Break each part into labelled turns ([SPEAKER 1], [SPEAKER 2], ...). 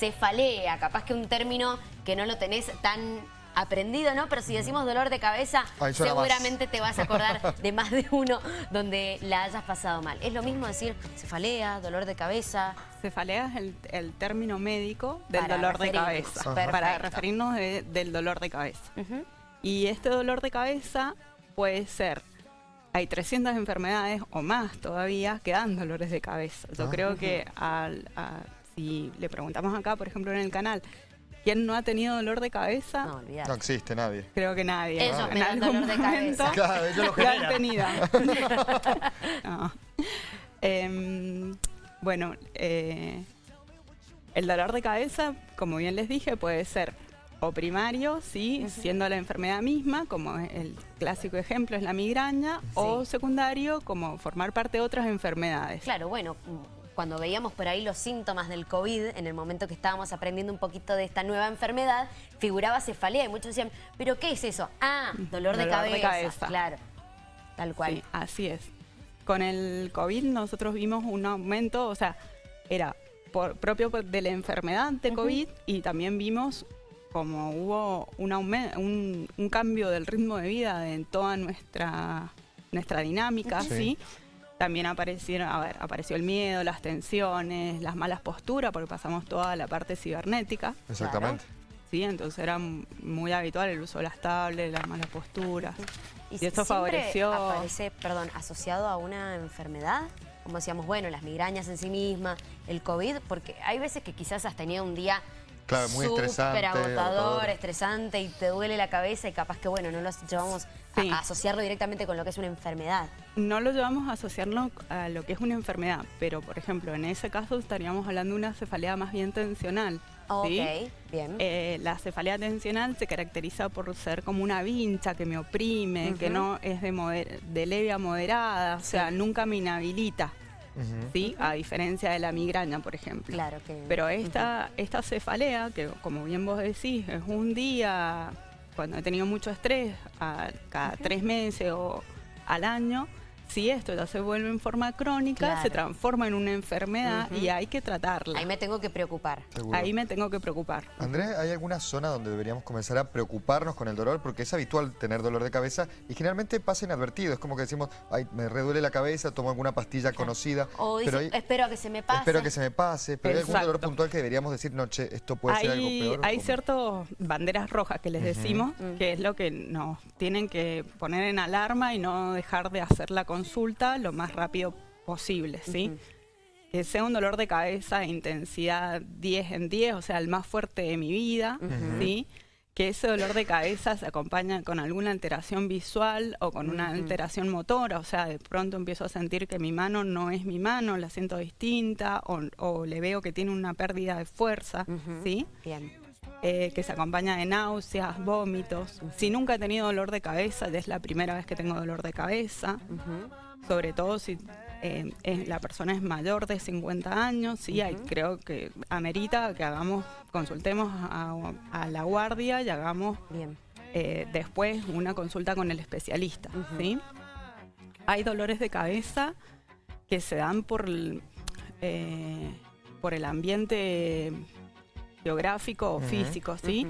[SPEAKER 1] cefalea, capaz que un término que no lo tenés tan aprendido, ¿no? Pero si decimos dolor de cabeza, seguramente te vas a acordar de más de uno donde la hayas pasado mal. Es lo mismo decir cefalea, dolor de cabeza.
[SPEAKER 2] Cefalea es el, el término médico del
[SPEAKER 1] Para
[SPEAKER 2] dolor de cabeza.
[SPEAKER 1] Perfecto.
[SPEAKER 2] Para referirnos de- del dolor de cabeza. Y este dolor de cabeza puede ser, hay 300 enfermedades o más todavía que dan dolores de cabeza. Yo
[SPEAKER 3] Ah.
[SPEAKER 2] creo que al- a- si le preguntamos acá, por ejemplo, en el canal, ¿quién no ha tenido dolor de cabeza?
[SPEAKER 1] No, olvidar.
[SPEAKER 3] No existe nadie.
[SPEAKER 2] Creo que nadie.
[SPEAKER 1] Ellos
[SPEAKER 2] En
[SPEAKER 1] me dan
[SPEAKER 2] algún
[SPEAKER 1] dolor de cabeza.
[SPEAKER 3] Claro, ellos lo
[SPEAKER 2] lo han
[SPEAKER 3] generan.
[SPEAKER 2] tenido. No. Em, bueno, eh, el dolor de cabeza, como bien les dije, puede ser o primario, sí, siendo la enfermedad misma, como el clásico ejemplo es la migraña, o secundario, como formar parte de otras enfermedades.
[SPEAKER 1] Claro, bueno, cuando veíamos por ahí los síntomas del COVID, en el momento que estábamos aprendiendo un poquito de esta nueva enfermedad, figuraba cefalea y muchos decían, ¿pero qué es eso? Ah, dolor, de,
[SPEAKER 2] Dolor de
[SPEAKER 1] cabeza.
[SPEAKER 2] cabeza.
[SPEAKER 1] Claro, tal cual.
[SPEAKER 2] Sí, así es. Con el COVID nosotros vimos un aumento, o sea, era por, propio de la enfermedad de COVID y también vimos como hubo un, un, un cambio del ritmo de vida en toda nuestra, nuestra dinámica,
[SPEAKER 3] Sí.
[SPEAKER 2] ¿sí? También aparecieron, a ver, apareció el miedo, las tensiones, las malas posturas, porque pasamos toda la parte cibernética,
[SPEAKER 3] Exactamente.
[SPEAKER 2] ¿sí? Entonces era muy habitual el uso de las tablets, las malas posturas. Y,
[SPEAKER 1] si
[SPEAKER 2] esto favoreció...
[SPEAKER 1] aparece, perdón, asociado a una enfermedad, como decíamos, bueno, las migrañas en sí mismas, el COVID, porque hay veces que quizás has tenido un día
[SPEAKER 3] Claro, muy estresante,
[SPEAKER 1] súper agotador,
[SPEAKER 3] agotador.
[SPEAKER 1] estresante y te duele la cabeza y capaz que, bueno, no lo llevamos a-
[SPEAKER 2] Sí.
[SPEAKER 1] a asociarlo directamente con lo que es una enfermedad.
[SPEAKER 2] No lo llevamos a asociarlo a lo que es una enfermedad, pero por ejemplo, en ese caso estaríamos hablando de una cefalea más bien tensional. ¿sí?
[SPEAKER 1] Ok, bien.
[SPEAKER 2] Eh, la cefalea tensional se caracteriza por ser como una vincha que me oprime, que no es de, moder- de leve a moderada, o sea, nunca me inhabilita, ¿sí? a diferencia de la migraña, por ejemplo.
[SPEAKER 1] Claro que...
[SPEAKER 2] Pero esta, esta cefalea, que como bien vos decís, es un día, cuando he tenido mucho estrés, a- cada tres meses o al año, si esto ya se vuelve en forma crónica,
[SPEAKER 1] Claro.
[SPEAKER 2] se transforma en una enfermedad
[SPEAKER 1] Ujú.
[SPEAKER 2] y hay que tratarla.
[SPEAKER 1] Ahí me tengo que preocupar.
[SPEAKER 3] Seguro.
[SPEAKER 2] Ahí me tengo que preocupar.
[SPEAKER 3] Andrés, ¿hay alguna zona donde deberíamos comenzar a preocuparnos con el dolor? Porque es habitual tener dolor de cabeza y generalmente pasa inadvertido. Es como que decimos, ay, me reduele la cabeza, tomo alguna pastilla conocida.
[SPEAKER 1] O dice,
[SPEAKER 3] pero hay-
[SPEAKER 1] espero a que se me pase.
[SPEAKER 3] espero que se me pase. Pero hay algún dolor
[SPEAKER 2] Exacto.
[SPEAKER 3] puntual que deberíamos decir, no, che, esto puede ser algo
[SPEAKER 2] hay,
[SPEAKER 3] peor.
[SPEAKER 2] hay ciertas banderas rojas que les decimos,
[SPEAKER 1] Mm.
[SPEAKER 2] que es lo que nos tienen que poner en alarma y no dejar de hacer la consulta lo más rápido posible, ¿sí? Que sea un dolor de cabeza de intensidad 10 en 10, o sea, el más fuerte de mi vida, ¿sí? Que ese dolor de cabeza se acompaña con alguna alteración visual o con una alteración motora, o sea, de pronto empiezo a sentir que mi mano no es mi mano, la siento distinta, o, o le veo que tiene una pérdida de fuerza. ¿sí?
[SPEAKER 1] Bien.
[SPEAKER 2] Eh, que se acompaña de náuseas, vómitos. Si nunca he tenido dolor de cabeza, ya es la primera vez que tengo dolor de cabeza, sobre todo si eh, es- la persona es mayor de 50 años, sí, hay- creo que amerita que hagamos, consultemos a, a la guardia y hagamos
[SPEAKER 1] Bien.
[SPEAKER 2] eh, después una consulta con el especialista, ¿sí? Hay dolores de cabeza que se dan por el, por el ambiente geográfico o físico, ¿sí?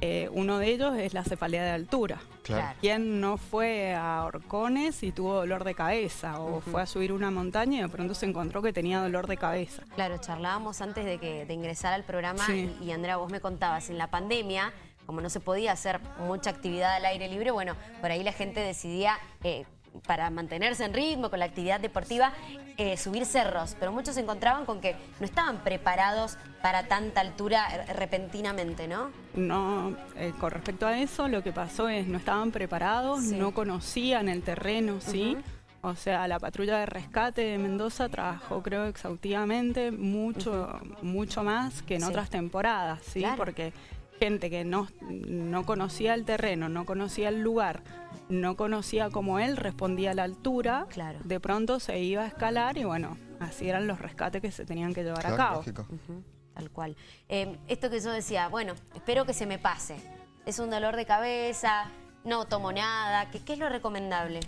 [SPEAKER 2] Eh, uno de ellos es la cefalea de altura.
[SPEAKER 3] Claro.
[SPEAKER 2] ¿Quién no fue a Orcones y tuvo dolor de cabeza? O fue a subir una montaña y de pronto se encontró que tenía dolor de cabeza.
[SPEAKER 1] Claro, charlábamos antes de que de ingresar al programa
[SPEAKER 2] Sí.
[SPEAKER 1] y, y, Andrea, vos me contabas, en la pandemia, como no se podía hacer mucha actividad al aire libre, bueno, por ahí la gente decidía, eh, para mantenerse en ritmo con la actividad deportiva, eh, subir cerros, pero muchos se encontraban con que no estaban preparados para tanta altura eh, repentinamente, ¿no?
[SPEAKER 2] No, eh, con respecto a eso, lo que pasó es no estaban preparados,
[SPEAKER 1] Sí.
[SPEAKER 2] no conocían el terreno, ¿sí? O sea, la patrulla de rescate de Mendoza trabajó, creo, exhaustivamente, mucho, mucho más que en
[SPEAKER 1] Sí.
[SPEAKER 2] otras temporadas, ¿sí?
[SPEAKER 1] Claro.
[SPEAKER 2] Porque gente que no, no conocía el terreno, no conocía el lugar, no conocía cómo él respondía a la altura,
[SPEAKER 1] Claro.
[SPEAKER 2] de pronto se iba a escalar y bueno, así eran los rescates que se tenían que llevar
[SPEAKER 3] Claro,
[SPEAKER 2] a cabo.
[SPEAKER 1] Tal cual. Eh, esto que yo decía, bueno, espero que se me pase. Es un dolor de cabeza, no tomo nada. ¿Qué, qué es lo recomendable?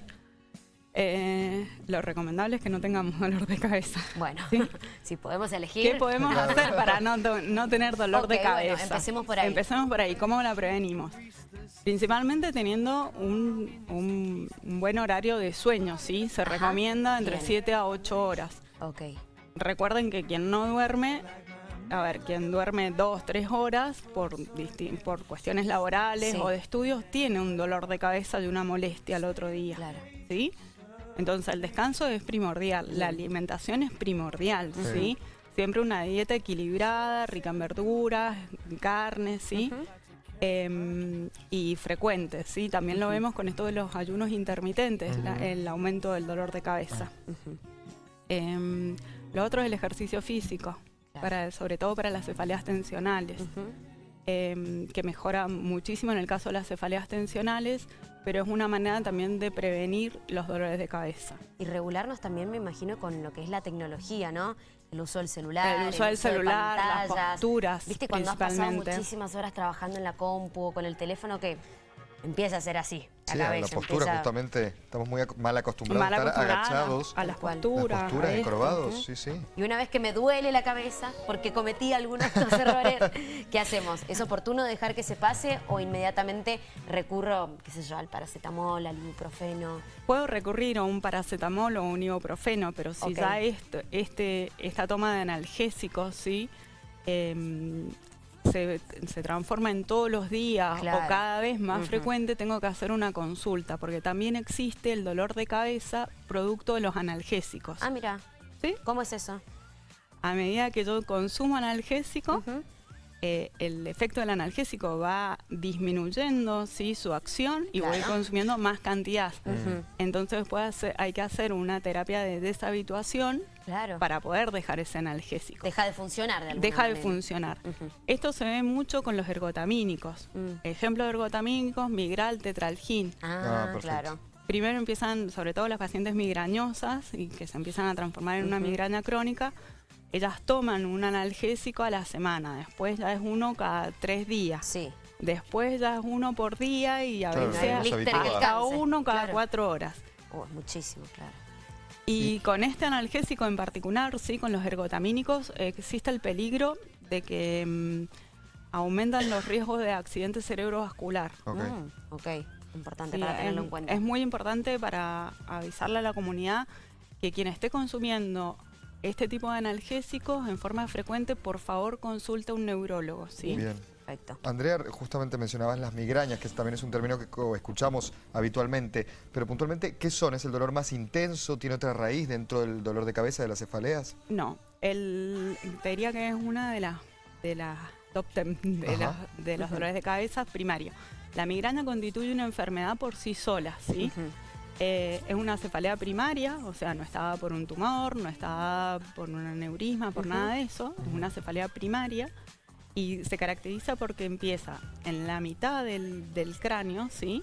[SPEAKER 2] Eh, lo recomendable es que no tengamos dolor de cabeza.
[SPEAKER 1] Bueno, si podemos elegir.
[SPEAKER 2] ¿Qué podemos hacer para no, no tener dolor de cabeza?
[SPEAKER 1] Bueno, empecemos por ahí.
[SPEAKER 2] Empecemos por ahí. ¿Cómo la prevenimos? Principalmente teniendo un, un, buen horario de sueño, ¿sí? Se recomienda entre 7 a 8 horas.
[SPEAKER 1] Ok.
[SPEAKER 2] Recuerden que quien no duerme, a ver, quien duerme 2, 3 horas por, por cuestiones laborales o de estudios, tiene un dolor de cabeza y una molestia al otro día.
[SPEAKER 1] Claro.
[SPEAKER 2] ¿Sí? Entonces el descanso es primordial, la alimentación es primordial, ¿sí? Siempre una dieta equilibrada, rica en verduras, en carnes, ¿sí? Em, y frecuentes, ¿sí? También lo vemos con esto de los ayunos intermitentes, el aumento del dolor de cabeza. Em, lo otro es el ejercicio físico, para, sobre todo para las cefaleas tensionales. Em, que mejora muchísimo en el caso de las cefaleas tensionales, pero es una manera también de prevenir los dolores de cabeza.
[SPEAKER 1] Y regularnos también, me imagino, con lo que es la tecnología, ¿no? El uso del celular,
[SPEAKER 2] el uso del celular, las posturas,
[SPEAKER 1] Viste, cuando has pasado muchísimas horas trabajando en la compu o con el teléfono, que empieza a ser así.
[SPEAKER 3] Sí, la, postura justamente, estamos muy mal acostumbrados a estar agachados.
[SPEAKER 2] A las posturas.
[SPEAKER 3] Las posturas, encorvados, sí, sí.
[SPEAKER 1] Y una vez que me duele la cabeza porque cometí algunos errores, ¿qué hacemos? ¿Es oportuno dejar que se pase o inmediatamente recurro, qué sé yo, al paracetamol, al ibuprofeno?
[SPEAKER 2] Puedo recurrir a un paracetamol o un ibuprofeno, pero si ya esto, este, esta toma de analgésicos, ¿sí? Eh, se, transforma en todos los días o cada vez más frecuente, tengo que hacer una consulta, porque también existe el dolor de cabeza producto de los analgésicos.
[SPEAKER 1] Ah, mira.
[SPEAKER 2] ¿Sí?
[SPEAKER 1] ¿Cómo es eso?
[SPEAKER 2] A medida que yo consumo analgésico, eh, el efecto del analgésico va disminuyendo ¿sí? su acción y voy consumiendo más cantidad. Entonces hay que hacer una terapia de deshabituación para poder dejar ese analgésico.
[SPEAKER 1] Deja de funcionar de
[SPEAKER 2] Deja de funcionar. Esto se ve mucho con los ergotamínicos. Mm. Ejemplo de ergotamínicos, migral, tetralgin.
[SPEAKER 1] Ah, ah claro.
[SPEAKER 2] Primero empiezan, sobre todo las pacientes migrañosas y que se empiezan a transformar en una migraña crónica, ellas toman un analgésico a la semana, después ya es uno cada tres días.
[SPEAKER 1] Sí.
[SPEAKER 2] Después ya es uno por día y a veces hasta uno cada cuatro horas.
[SPEAKER 1] Oh, muchísimo, claro.
[SPEAKER 2] Y con este analgésico en particular, sí, con los ergotamínicos, existe el peligro de que mm, aumentan los riesgos de accidente cerebrovascular.
[SPEAKER 1] Ok, mm, okay. importante para tenerlo en cuenta.
[SPEAKER 2] Es muy importante para avisarle a la comunidad que quien esté consumiendo este tipo de analgésicos en forma frecuente, por favor consulte a un neurólogo. ¿sí?
[SPEAKER 3] Bien. Andrea, justamente mencionabas las migrañas, que también es un término que escuchamos habitualmente, pero puntualmente, ¿qué son? ¿Es el dolor más intenso? ¿Tiene otra raíz dentro del dolor de cabeza de las cefaleas?
[SPEAKER 2] No, el, te diría que es una de las de las top ten de, los dolores de cabeza primarios. La migraña constituye una enfermedad por sí sola, ¿sí? Eh, es una cefalea primaria, o sea, no está por un tumor, no está por un aneurisma, por nada de eso, es una cefalea primaria y se caracteriza porque empieza en la mitad del, cráneo, ¿sí?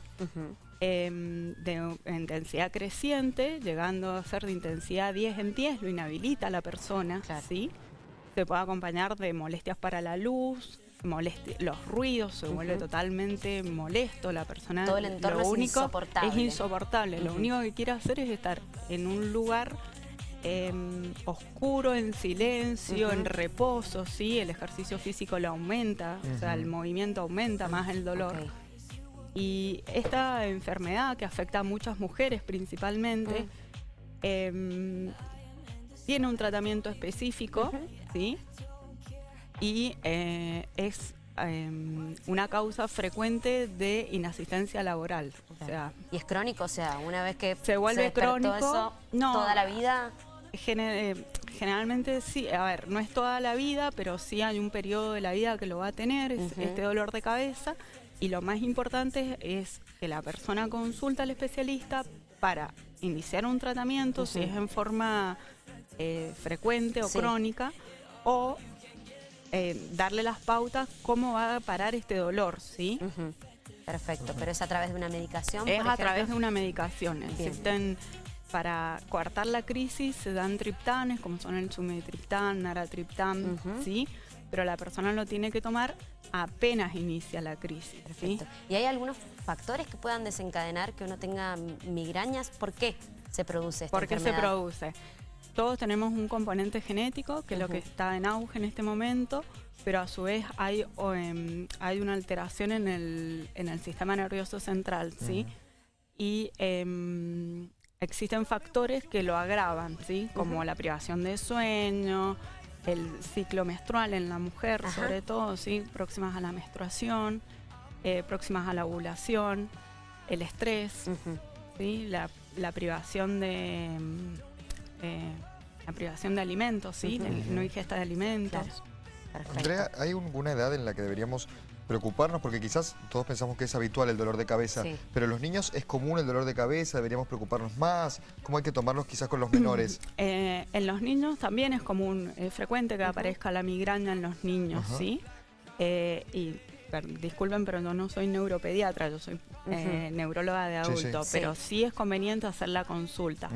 [SPEAKER 2] Em, de intensidad creciente, llegando a ser de intensidad 10 en 10, lo inhabilita a la persona, ¿sí? Se puede acompañar de molestias para la luz, los ruidos, se vuelve totalmente molesto la persona.
[SPEAKER 1] Todo el entorno es insoportable.
[SPEAKER 2] Es insoportable. Lo único que quiere hacer es estar en un lugar Em, oscuro, en silencio, en reposo, ¿sí? El ejercicio físico lo aumenta, o sea, el movimiento aumenta más el dolor. Y esta enfermedad que afecta a muchas mujeres principalmente, em, tiene un tratamiento específico, ¿sí? Y eh, es em, una causa frecuente de inasistencia laboral. O sea,
[SPEAKER 1] ¿Y es crónico? O sea, una vez que
[SPEAKER 2] se vuelve crónico,
[SPEAKER 1] eso, toda la vida...
[SPEAKER 2] Eh, generalmente sí, a ver, no es toda la vida, pero sí hay un periodo de la vida que lo va a tener, este dolor de cabeza. Y lo más importante es que la persona consulta al especialista para iniciar un tratamiento, si es en forma eh, frecuente o crónica, o eh, darle las pautas cómo va a parar este dolor, ¿sí?
[SPEAKER 1] Perfecto, pero es a través de una medicación.
[SPEAKER 2] Es a través de una medicación. Existen para coartar la crisis se dan triptanes, como son el sumetriptán, naratriptán, ¿sí? Pero la persona lo tiene que tomar apenas inicia la crisis. ¿sí?
[SPEAKER 1] ¿Y hay algunos factores que puedan desencadenar que uno tenga migrañas? ¿Por qué? se produce esta
[SPEAKER 2] ¿Por qué se produce? Todos tenemos un componente genético, que es lo que está en auge en este momento, pero a su vez hay, o, em, hay una alteración en el, en el sistema nervioso central, ¿sí? Y em, existen factores que lo agravan, ¿sí? Como la privación de sueño, el ciclo menstrual en la mujer,
[SPEAKER 1] Ajá.
[SPEAKER 2] sobre todo, ¿sí? Próximas a la menstruación, eh, próximas a la ovulación, el estrés. ¿sí? la, la privación de mm, eh, la privación de alimentos, ¿sí?
[SPEAKER 1] Ujú.
[SPEAKER 2] El no ingesta de alimentos.
[SPEAKER 1] Claro.
[SPEAKER 3] Andrea, ¿hay alguna edad en la que deberíamos preocuparnos? Porque quizás todos pensamos que es habitual el dolor de cabeza,
[SPEAKER 1] Sí.
[SPEAKER 3] pero en los niños es común el dolor de cabeza, deberíamos preocuparnos más. ¿Cómo hay que tomarlos quizás con los menores?
[SPEAKER 2] Eh, en los niños también es común, es frecuente que aparezca la migraña en los niños. ¿sí? Eh, y per- disculpen, pero yo no soy neuropediatra, yo soy eh, neuróloga de
[SPEAKER 3] sí.
[SPEAKER 2] adulto,
[SPEAKER 1] Sí.
[SPEAKER 2] pero sí es conveniente hacer la consulta.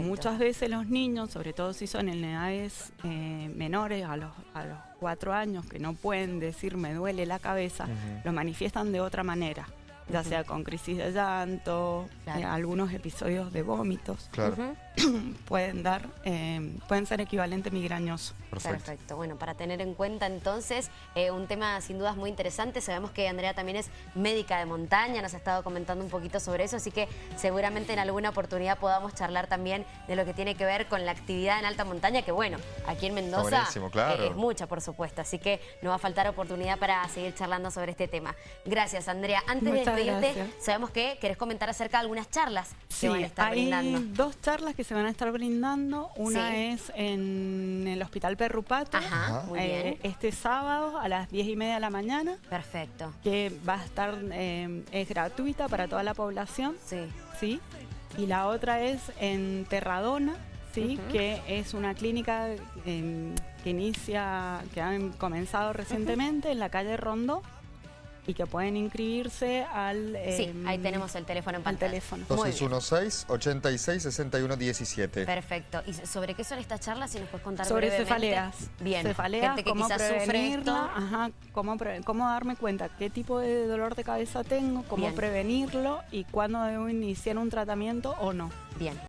[SPEAKER 2] Muchas veces los niños, sobre todo si son en edades eh, menores, a los, a los cuatro años, que no pueden decir me duele la cabeza,
[SPEAKER 3] Ujú.
[SPEAKER 2] lo manifiestan de otra manera, ya sea con crisis de llanto,
[SPEAKER 1] Claro.
[SPEAKER 2] eh, algunos episodios de vómitos,
[SPEAKER 3] Claro,
[SPEAKER 2] pueden dar, eh, pueden ser equivalente migrañoso.
[SPEAKER 3] perfecto.
[SPEAKER 1] Perfecto. Bueno, para tener en cuenta entonces, eh, un tema sin dudas muy interesante. Sabemos que Andrea también es médica de montaña, nos ha estado comentando un poquito sobre eso, así que seguramente en alguna oportunidad podamos charlar también de lo que tiene que ver con la actividad en alta montaña, que bueno, aquí en Mendoza
[SPEAKER 3] buenísimo, claro.
[SPEAKER 1] eh, es mucha, por supuesto, así que no va a faltar oportunidad para seguir charlando sobre este tema. Gracias, Andrea. Antes de
[SPEAKER 2] Muchas
[SPEAKER 1] despedirte,
[SPEAKER 2] gracias.
[SPEAKER 1] sabemos que querés comentar acerca de algunas charlas que
[SPEAKER 2] Sí,
[SPEAKER 1] van a estar
[SPEAKER 2] hay
[SPEAKER 1] brindando.
[SPEAKER 2] dos charlas que se van a estar brindando. Una
[SPEAKER 1] Sí.
[SPEAKER 2] es en el Hospital Perrupato,
[SPEAKER 1] Ajá,
[SPEAKER 3] Ajá.
[SPEAKER 1] muy
[SPEAKER 2] eh,
[SPEAKER 1] bien.
[SPEAKER 2] este sábado a las 10 y media de la mañana,
[SPEAKER 1] Perfecto.
[SPEAKER 2] que va a estar, eh, es gratuita para toda la población.
[SPEAKER 1] Sí.
[SPEAKER 2] ¿sí? Y la otra es en Terradona, ¿sí? Que es una clínica em, que inicia, que han comenzado recientemente en la calle Rondó y que pueden inscribirse al...
[SPEAKER 1] Sí,
[SPEAKER 2] em,
[SPEAKER 1] ahí tenemos el teléfono en
[SPEAKER 2] al
[SPEAKER 1] pantalla.
[SPEAKER 2] teléfono.
[SPEAKER 1] Muy bien.
[SPEAKER 3] 216-86-61-17.
[SPEAKER 1] Perfecto. ¿Y sobre qué son estas charlas? Si nos puedes contar
[SPEAKER 2] Sobre
[SPEAKER 1] brevemente.
[SPEAKER 2] cefaleas.
[SPEAKER 1] Bien.
[SPEAKER 2] Cefaleas,
[SPEAKER 1] Gente que
[SPEAKER 2] cómo prevenirla, ajá, cómo, pre- cómo darme cuenta qué tipo de dolor de cabeza tengo, cómo
[SPEAKER 1] Bien.
[SPEAKER 2] prevenirlo y cuándo debo iniciar un tratamiento o no.
[SPEAKER 1] Bien.